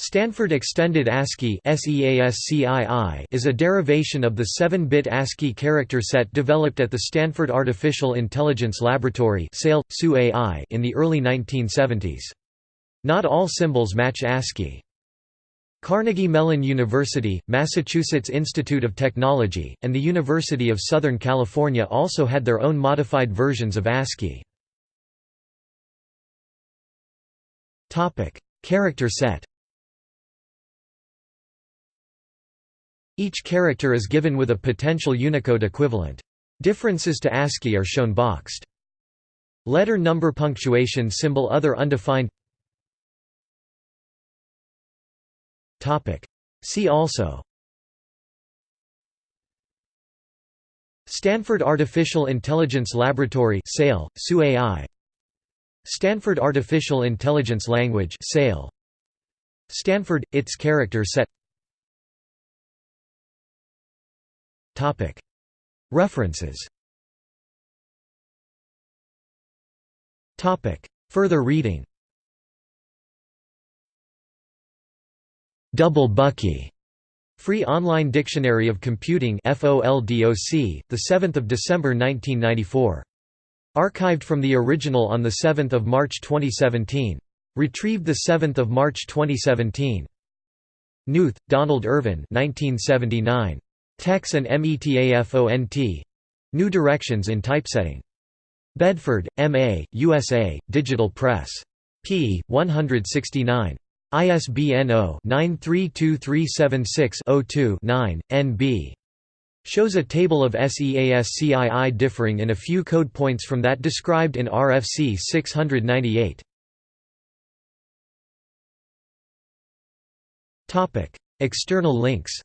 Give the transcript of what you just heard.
Stanford Extended ASCII is a derivation of the 7-bit ASCII character set developed at the Stanford Artificial Intelligence Laboratory in the early 1970s. Not all symbols match ASCII. Carnegie Mellon University, Massachusetts Institute of Technology, and the University of Southern California also had their own modified versions of ASCII. Character set Each character is given with a potential Unicode equivalent. Differences to ASCII are shown boxed. Letter number punctuation symbol other undefined. See also. Stanford Artificial Intelligence Laboratory SAIL, SU-AI Stanford Artificial Intelligence Language SAIL Stanford its character set References Further reading Double Bucky. Free Online Dictionary of Computing FOLDOC, 7 December 1994. Archived from the original on 7 March 2017. Retrieved 7 March 2017. Knuth, Donald Ervin 1979. TeX and METAFONT. New Directions in Typesetting. Bedford, M.A., USA, Digital Press. p. 169. ISBN 0-932376-02-9, NB. Shows a table of SEASCII differing in a few code points from that described in RFC 698. External links